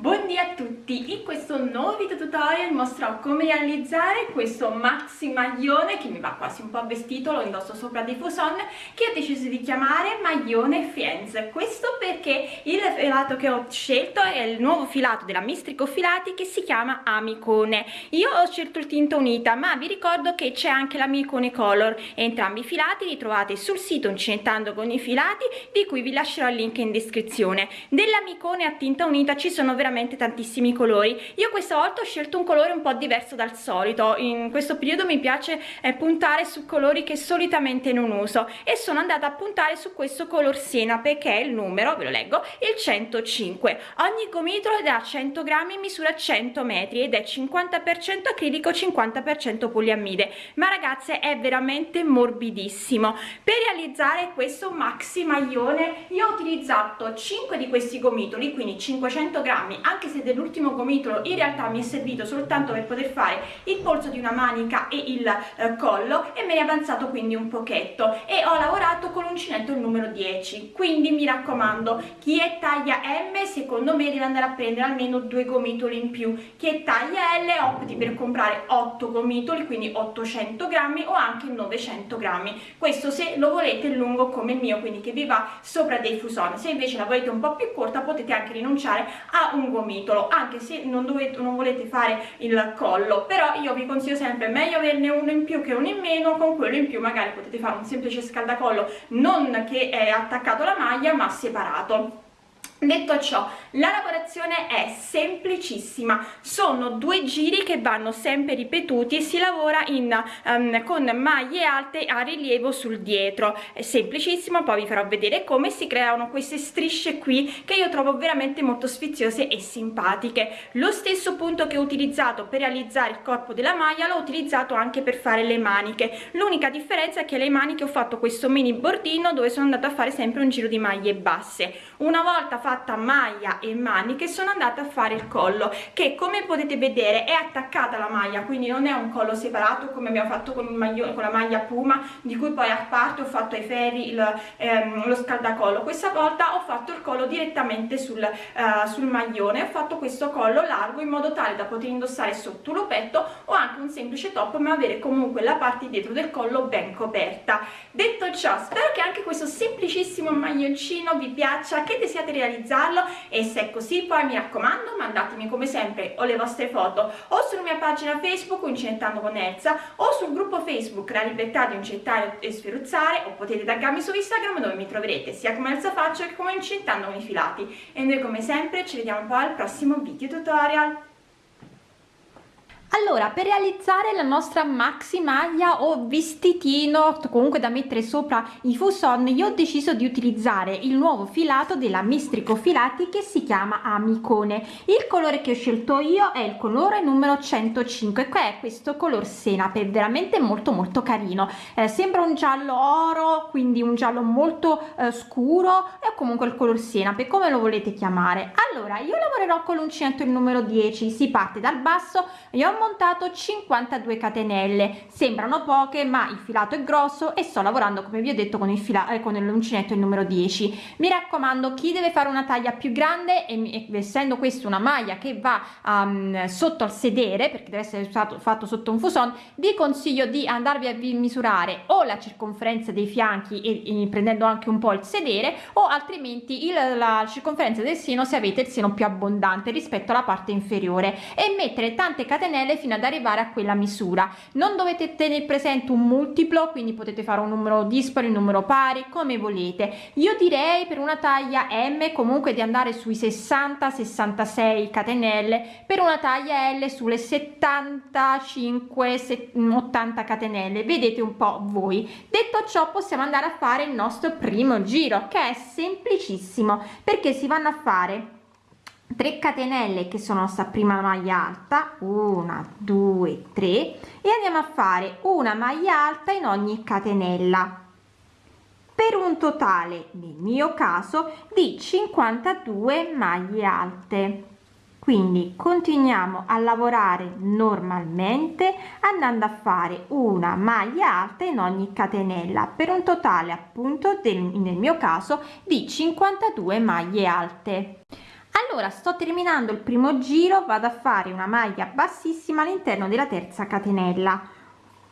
Buongiorno a tutti, in questo nuovo video tutorial mostrerò come realizzare questo maxi maglione che mi va quasi un po' vestito, lo indosso sopra dei fuson che ho deciso di chiamare maglione Friends. Questo perché il filato che ho scelto è il nuovo filato della Mistrico Filati che si chiama Amicone. Io ho scelto il tinta unita ma vi ricordo che c'è anche l'Amicone Color. Entrambi i filati li trovate sul sito Uncinettando con i filati di cui vi lascerò il link in descrizione. dell'Amicone a tinta unita ci sono veramente veramente tantissimi colori. Io questa volta ho scelto un colore un po' diverso dal solito. In questo periodo mi piace eh, puntare su colori che solitamente non uso e sono andata a puntare su questo color senape che è il numero ve lo leggo il 105 ogni gomitolo è da 100 grammi misura 100 metri ed è 50 acrilico 50 poliamide. Ma ragazze è veramente morbidissimo. Per realizzare questo maxi maglione io ho utilizzato 5 di questi gomitoli quindi 500 grammi anche se dell'ultimo gomitolo in realtà mi è servito soltanto per poter fare il polso di una manica e il eh, collo e me ne è avanzato quindi un pochetto. E ho lavorato con l'uncinetto il numero 10 quindi mi raccomando chi è taglia M secondo me deve andare a prendere almeno due gomitoli in più. Chi è taglia L opti per comprare 8 gomitoli quindi 800 grammi o anche 900 grammi. Questo se lo volete lungo come il mio quindi che vi va sopra dei fuson se invece la volete un po' più corta potete anche rinunciare a un gomitolo anche se non dovete non volete fare il collo però io vi consiglio sempre meglio averne uno in più che uno in meno con quello in più magari potete fare un semplice scaldacollo non che è attaccato alla maglia ma separato detto ciò la lavorazione è semplicissima. Sono due giri che vanno sempre ripetuti e si lavora in um, con maglie alte a rilievo sul dietro. È semplicissimo poi vi farò vedere come si creano queste strisce qui che io trovo veramente molto sfiziose e simpatiche. Lo stesso punto che ho utilizzato per realizzare il corpo della maglia l'ho utilizzato anche per fare le maniche. L'unica differenza è che le maniche ho fatto questo mini bordino dove sono andata a fare sempre un giro di maglie basse. Una volta fatta maglia e maniche sono andata a fare il collo che come potete vedere è attaccata alla maglia quindi non è un collo separato come abbiamo fatto con, maglione, con la maglia puma di cui poi a parte ho fatto ai ferri il, ehm, lo scaldacollo. Questa volta ho fatto il collo direttamente sul, uh, sul maglione. Ho fatto questo collo largo in modo tale da poter indossare sotto l'upetto o anche un semplice top ma avere comunque la parte dietro del collo ben coperta. Detto ciò spero che anche questo semplicissimo maglioncino vi piaccia che desiate realizzarlo e se è così poi mi raccomando mandatemi come sempre o le vostre foto o sulla mia pagina facebook Incentando con Elsa o sul gruppo facebook La Libertà di Incettare e Sferuzzare o potete taggarmi su Instagram dove mi troverete sia come Elsa Faccio che come Incentando con i filati. E noi come sempre ci vediamo poi al prossimo video tutorial allora per realizzare la nostra maxi maglia o vestitino comunque da mettere sopra i fuson io ho deciso di utilizzare il nuovo filato della mistrico filati che si chiama amicone. Il colore che ho scelto io è il colore numero 105 che è questo color senape veramente molto molto carino. Eh, sembra un giallo oro quindi un giallo molto eh, scuro e comunque il color senape come lo volete chiamare. Allora io lavorerò con l'uncinetto il numero 10 si parte dal basso io ho montato 52 catenelle. Sembrano poche ma il filato è grosso e sto lavorando come vi ho detto con il filato eh, con l'uncinetto il numero 10 mi raccomando chi deve fare una taglia più grande e, essendo questo una maglia che va um, sotto al sedere perché deve essere stato fatto sotto un fuson vi consiglio di andarvi a misurare o la circonferenza dei fianchi e, e prendendo anche un po il sedere o altrimenti il, la circonferenza del seno se avete il seno più abbondante rispetto alla parte inferiore. E mettere tante catenelle fino ad arrivare a quella misura. Non dovete tenere presente un multiplo quindi potete fare un numero dispari un numero pari come volete. Io direi per una taglia m comunque di andare sui 60 66 catenelle per una taglia l sulle 75 80 catenelle. Vedete un po voi. Detto ciò possiamo andare a fare il nostro primo giro che è semplicissimo perché si vanno a fare 3 catenelle che sono sta prima maglia alta una due tre e andiamo a fare una maglia alta in ogni catenella. Per un totale nel mio caso di 52 maglie alte. Quindi continuiamo a lavorare normalmente andando a fare una maglia alta in ogni catenella per un totale appunto del, nel mio caso di 52 maglie alte allora sto terminando il primo giro vado a fare una maglia bassissima all'interno della terza catenella.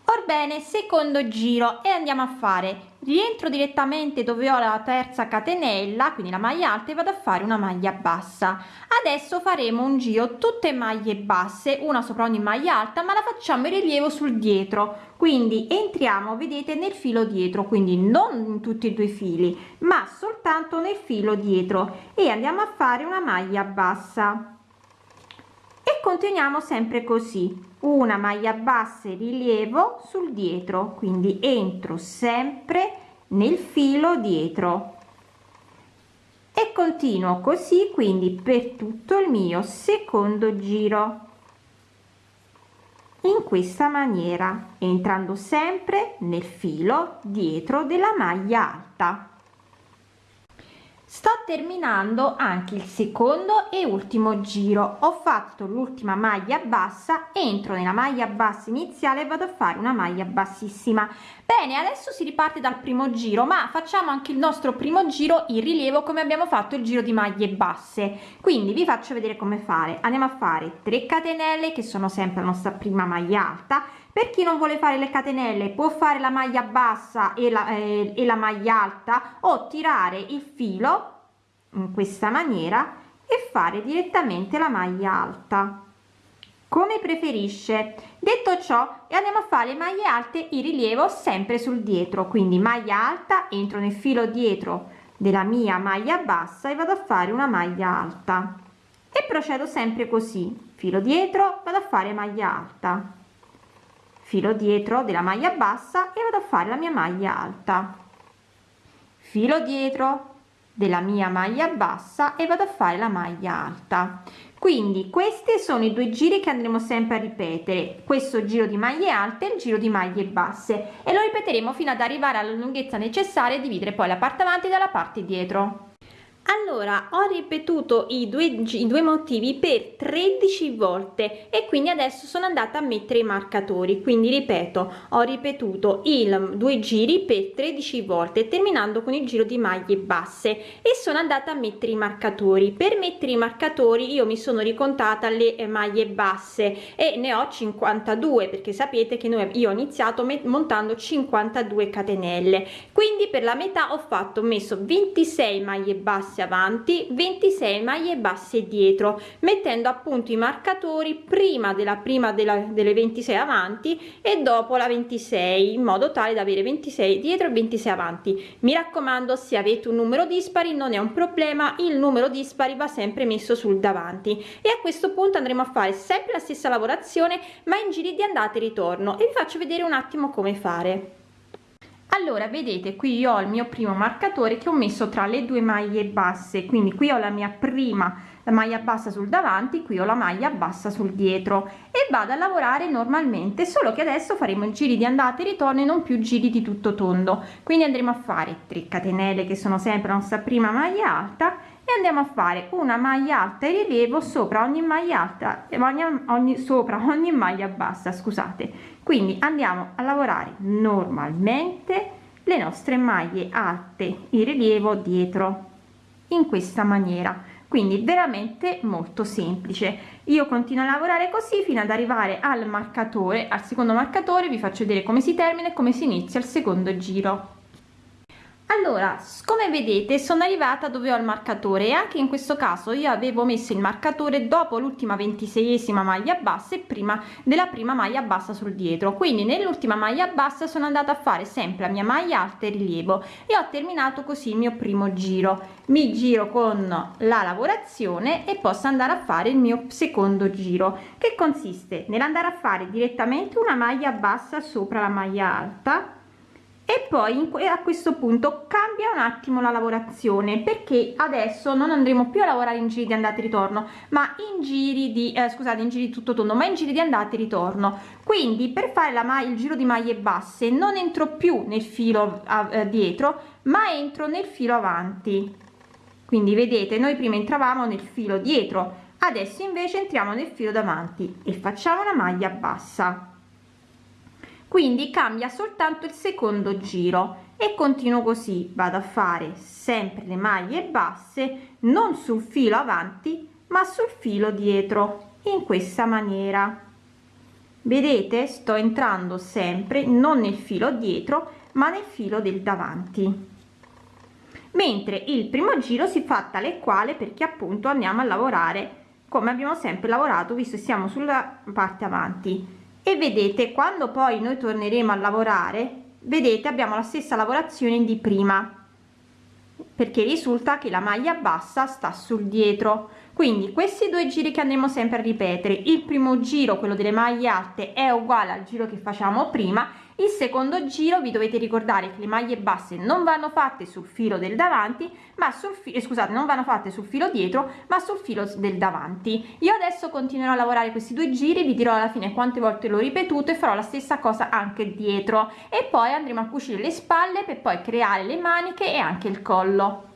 Orbene secondo giro e andiamo a fare rientro direttamente dove ho la terza catenella quindi la maglia alta e vado a fare una maglia bassa. Adesso faremo un giro tutte maglie basse una sopra ogni maglia alta ma la facciamo in rilievo sul dietro. Quindi entriamo vedete nel filo dietro quindi non in tutti e due fili ma soltanto nel filo dietro. E andiamo a fare una maglia bassa. E continuiamo sempre così una maglia bassa rilievo sul dietro quindi entro sempre nel filo dietro. E continuo così quindi per tutto il mio secondo giro. In questa maniera entrando sempre nel filo dietro della maglia alta sto terminando anche il secondo e ultimo giro. Ho fatto l'ultima maglia bassa entro nella maglia bassa iniziale e vado a fare una maglia bassissima. Bene adesso si riparte dal primo giro ma facciamo anche il nostro primo giro in rilievo come abbiamo fatto il giro di maglie basse. Quindi vi faccio vedere come fare. Andiamo a fare 3 catenelle che sono sempre la nostra prima maglia alta per chi non vuole fare le catenelle può fare la maglia bassa e la, eh, e la maglia alta o tirare il filo in questa maniera e fare direttamente la maglia alta. Come preferisce. Detto ciò andiamo a fare maglie alte in rilievo sempre sul dietro. Quindi maglia alta entro nel filo dietro della mia maglia bassa e vado a fare una maglia alta. E procedo sempre così. Filo dietro vado a fare maglia alta filo dietro della maglia bassa e vado a fare la mia maglia alta. Filo dietro della mia maglia bassa e vado a fare la maglia alta. Quindi questi sono i due giri che andremo sempre a ripetere. Questo giro di maglie alte e il giro di maglie basse. E lo ripeteremo fino ad arrivare alla lunghezza necessaria e dividere poi la parte avanti dalla parte dietro allora ho ripetuto i due, i due motivi per 13 volte e quindi adesso sono andata a mettere i marcatori. Quindi ripeto ho ripetuto i due giri per 13 volte terminando con il giro di maglie basse e sono andata a mettere i marcatori. Per mettere i marcatori io mi sono ricontata le maglie basse e ne ho 52 perché sapete che noi io ho iniziato montando 52 catenelle. Quindi per la metà ho fatto messo 26 maglie basse basse avanti 26 maglie basse dietro mettendo appunto i marcatori prima della prima della, delle 26 avanti e dopo la 26 in modo tale da avere 26 dietro e 26 avanti. Mi raccomando se avete un numero dispari non è un problema il numero dispari va sempre messo sul davanti. E a questo punto andremo a fare sempre la stessa lavorazione ma in giri di andata e ritorno. E vi faccio vedere un attimo come fare allora vedete qui io ho il mio primo marcatore che ho messo tra le due maglie basse. Quindi qui ho la mia prima la maglia bassa sul davanti qui ho la maglia bassa sul dietro. E vado a lavorare normalmente solo che adesso faremo giri di andata e ritorno e non più giri di tutto tondo. Quindi andremo a fare 3 catenelle che sono sempre la nostra prima maglia alta e andiamo a fare una maglia alta e rilievo sopra ogni maglia alta e ogni, ogni sopra ogni maglia bassa scusate. Quindi andiamo a lavorare normalmente le nostre maglie alte in rilievo dietro in questa maniera. Quindi veramente molto semplice. Io continuo a lavorare così fino ad arrivare al marcatore al secondo marcatore vi faccio vedere come si termina e come si inizia il secondo giro allora come vedete sono arrivata dove ho il marcatore e anche in questo caso io avevo messo il marcatore dopo l'ultima ventiseiesima maglia bassa e prima della prima maglia bassa sul dietro. Quindi nell'ultima maglia bassa sono andata a fare sempre la mia maglia alta e rilievo e ho terminato così il mio primo giro. Mi giro con la lavorazione e posso andare a fare il mio secondo giro che consiste nell'andare a fare direttamente una maglia bassa sopra la maglia alta e poi a questo punto cambia un attimo la lavorazione perché adesso non andremo più a lavorare in giri di andata e ritorno ma in giri di eh, scusate in giri tutto tondo ma in giri di andata e ritorno. Quindi per fare la maglia il giro di maglie basse non entro più nel filo eh, dietro ma entro nel filo avanti. Quindi vedete noi prima entravamo nel filo dietro adesso invece entriamo nel filo davanti e facciamo una maglia bassa quindi cambia soltanto il secondo giro. E continuo così vado a fare sempre le maglie basse non sul filo avanti ma sul filo dietro in questa maniera. Vedete? Sto entrando sempre non nel filo dietro ma nel filo del davanti. Mentre il primo giro si fa tale quale perché appunto andiamo a lavorare come abbiamo sempre lavorato visto siamo sulla parte avanti e vedete quando poi noi torneremo a lavorare vedete abbiamo la stessa lavorazione di prima perché risulta che la maglia bassa sta sul dietro quindi questi due giri che andremo sempre a ripetere il primo giro quello delle maglie alte è uguale al giro che facciamo prima. Il secondo giro vi dovete ricordare che le maglie basse non vanno fatte sul filo del davanti ma sul filo eh, scusate non vanno fatte sul filo dietro ma sul filo del davanti. Io adesso continuerò a lavorare questi due giri vi dirò alla fine quante volte l'ho ripetuto e farò la stessa cosa anche dietro. E poi andremo a cucire le spalle per poi creare le maniche e anche il collo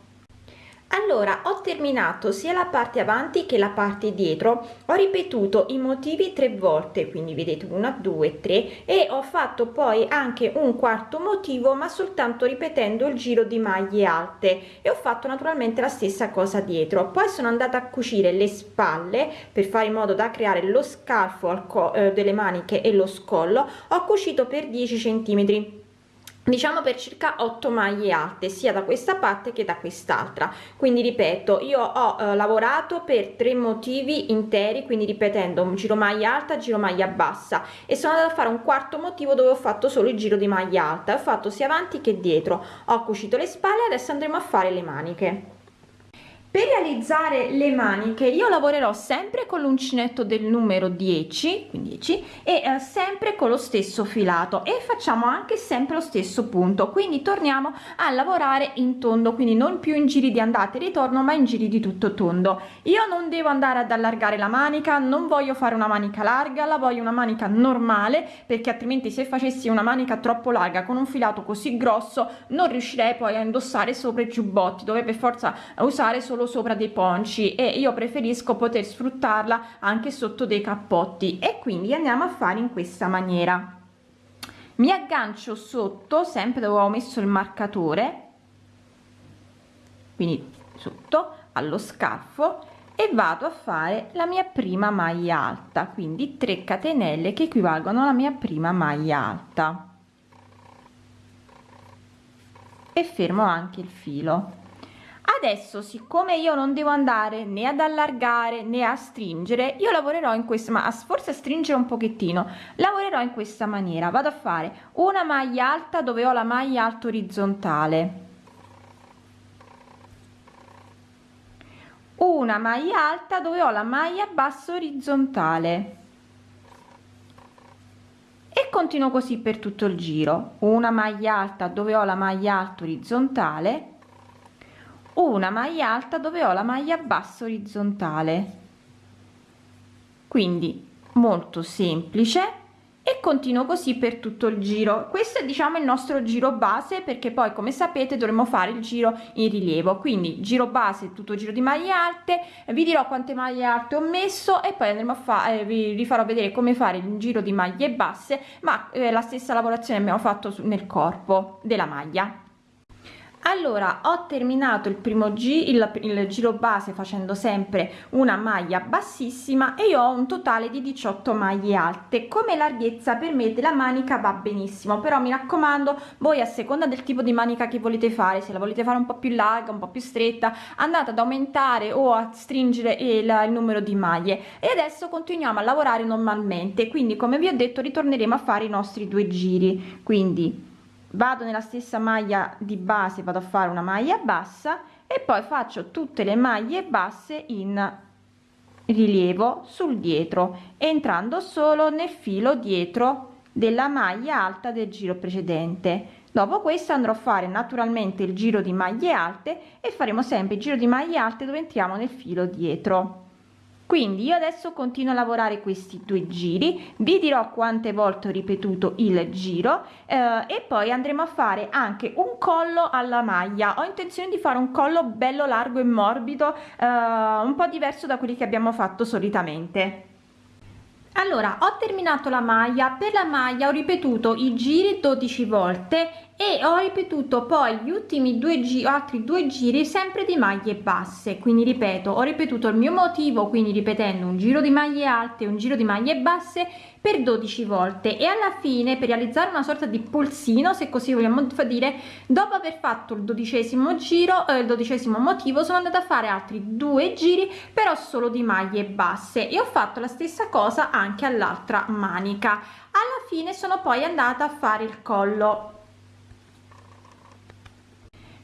allora ho terminato sia la parte avanti che la parte dietro. Ho ripetuto i motivi tre volte quindi vedete una due tre e ho fatto poi anche un quarto motivo ma soltanto ripetendo il giro di maglie alte. E ho fatto naturalmente la stessa cosa dietro. Poi sono andata a cucire le spalle per fare in modo da creare lo scalfo al eh, delle maniche e lo scollo. Ho cucito per 10 centimetri diciamo per circa 8 maglie alte sia da questa parte che da quest'altra. Quindi ripeto io ho eh, lavorato per tre motivi interi quindi ripetendo un giro maglia alta giro maglia bassa. E sono andata a fare un quarto motivo dove ho fatto solo il giro di maglia alta. Ho fatto sia avanti che dietro. Ho cucito le spalle adesso andremo a fare le maniche per realizzare le maniche io lavorerò sempre con l'uncinetto del numero 10 15 e eh, sempre con lo stesso filato e facciamo anche sempre lo stesso punto. Quindi torniamo a lavorare in tondo quindi non più in giri di andata e ritorno ma in giri di tutto tondo. Io non devo andare ad allargare la manica non voglio fare una manica larga la voglio una manica normale perché altrimenti se facessi una manica troppo larga con un filato così grosso non riuscirei poi a indossare sopra i giubbotti. Dove forza usare solo solo sopra dei ponci e io preferisco poter sfruttarla anche sotto dei cappotti. E quindi andiamo a fare in questa maniera. Mi aggancio sotto sempre dove ho messo il marcatore quindi sotto allo scarfo e vado a fare la mia prima maglia alta quindi 3 catenelle che equivalgono alla mia prima maglia alta. E fermo anche il filo adesso siccome io non devo andare né ad allargare né a stringere io lavorerò in questa ma forse a stringere un pochettino lavorerò in questa maniera. Vado a fare una maglia alta dove ho la maglia alta orizzontale una maglia alta dove ho la maglia bassa orizzontale e continuo così per tutto il giro. Una maglia alta dove ho la maglia alta orizzontale una maglia alta dove ho la maglia bassa orizzontale. Quindi molto semplice. E continuo così per tutto il giro. Questo è diciamo il nostro giro base perché poi come sapete dovremo fare il giro in rilievo. Quindi giro base tutto giro di maglie alte. Vi dirò quante maglie alte ho messo e poi andremo a fare eh, vi, farò vedere come fare il giro di maglie basse ma eh, la stessa lavorazione abbiamo fatto nel corpo della maglia allora ho terminato il primo giro il, il, giro base facendo sempre una maglia bassissima e io ho un totale di 18 maglie alte. Come larghezza per me della manica va benissimo però mi raccomando voi a seconda del tipo di manica che volete fare se la volete fare un po più larga un po più stretta andate ad aumentare o a stringere il, il numero di maglie. E adesso continuiamo a lavorare normalmente quindi come vi ho detto ritorneremo a fare i nostri due giri. Quindi vado nella stessa maglia di base vado a fare una maglia bassa e poi faccio tutte le maglie basse in rilievo sul dietro entrando solo nel filo dietro della maglia alta del giro precedente. Dopo questo andrò a fare naturalmente il giro di maglie alte e faremo sempre il giro di maglie alte dove entriamo nel filo dietro quindi io adesso continuo a lavorare questi due giri vi dirò quante volte ho ripetuto il giro eh, e poi andremo a fare anche un collo alla maglia. Ho intenzione di fare un collo bello largo e morbido eh, un po diverso da quelli che abbiamo fatto solitamente. Allora ho terminato la maglia. Per la maglia ho ripetuto i giri 12 volte e ho ripetuto poi gli ultimi due giri altri due giri sempre di maglie basse. Quindi ripeto ho ripetuto il mio motivo quindi ripetendo un giro di maglie alte un giro di maglie basse per 12 volte. E alla fine per realizzare una sorta di polsino se così vogliamo dire dopo aver fatto il dodicesimo giro eh, il dodicesimo motivo sono andata a fare altri due giri però solo di maglie basse. E ho fatto la stessa cosa anche all'altra manica. Alla fine sono poi andata a fare il collo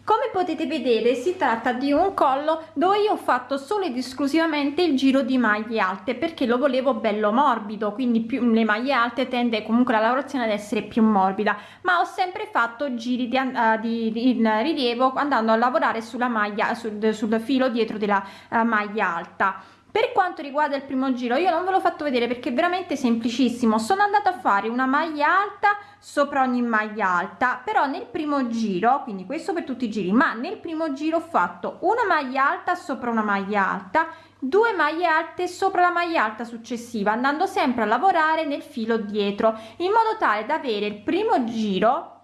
come potete vedere si tratta di un collo dove io ho fatto solo ed esclusivamente il giro di maglie alte perché lo volevo bello morbido quindi più le maglie alte tende comunque la lavorazione ad essere più morbida ma ho sempre fatto giri di, uh, di, di rilievo andando a lavorare sulla maglia sul, sul filo dietro della uh, maglia alta per quanto riguarda il primo giro io non ve l'ho fatto vedere perché è veramente semplicissimo. Sono andata a fare una maglia alta sopra ogni maglia alta però nel primo giro quindi questo per tutti i giri ma nel primo giro ho fatto una maglia alta sopra una maglia alta due maglie alte sopra la maglia alta successiva andando sempre a lavorare nel filo dietro in modo tale da avere il primo giro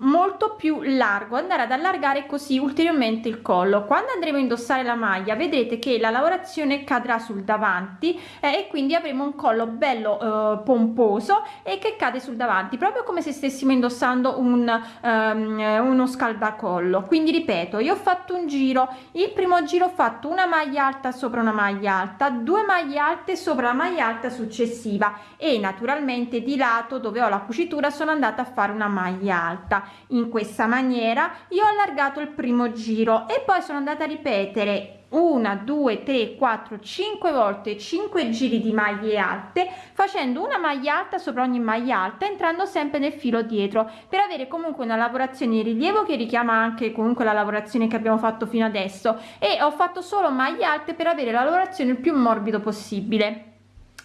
molto più largo andare ad allargare così ulteriormente il collo. Quando andremo a indossare la maglia vedrete che la lavorazione cadrà sul davanti eh, e quindi avremo un collo bello eh, pomposo e che cade sul davanti proprio come se stessimo indossando un um, uno scaldacollo. Quindi ripeto io ho fatto un giro. Il primo giro ho fatto una maglia alta sopra una maglia alta due maglie alte sopra la maglia alta successiva e naturalmente di lato dove ho la cucitura sono andata a fare una maglia alta in questa maniera io ho allargato il primo giro e poi sono andata a ripetere una due tre quattro cinque volte 5 giri di maglie alte facendo una maglia alta sopra ogni maglia alta entrando sempre nel filo dietro per avere comunque una lavorazione in rilievo che richiama anche comunque la lavorazione che abbiamo fatto fino adesso. E ho fatto solo maglie alte per avere la lavorazione il più morbido possibile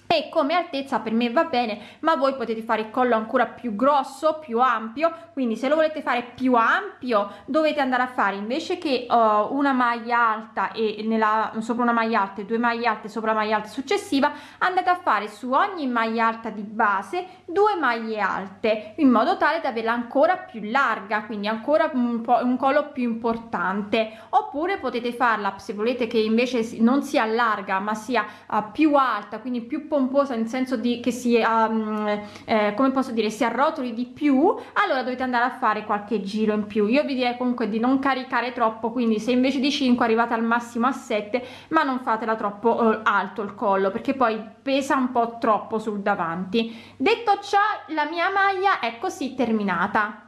e come altezza per me va bene ma voi potete fare il collo ancora più grosso più ampio. Quindi se lo volete fare più ampio dovete andare a fare invece che uh, una maglia alta e nella sopra una maglia alta e due maglie alte sopra la maglia alta successiva andate a fare su ogni maglia alta di base due maglie alte in modo tale da averla ancora più larga quindi ancora un po un collo più importante. Oppure potete farla se volete che invece non sia larga ma sia uh, più alta quindi più pomposa nel senso di che si um, eh, come posso dire si arrotoli di più allora dovete andare a fare qualche giro in più. Io vi direi comunque di non caricare troppo quindi se invece di 5 arrivate al massimo a 7 ma non fatela troppo eh, alto il collo perché poi pesa un po troppo sul davanti. Detto ciò la mia maglia è così terminata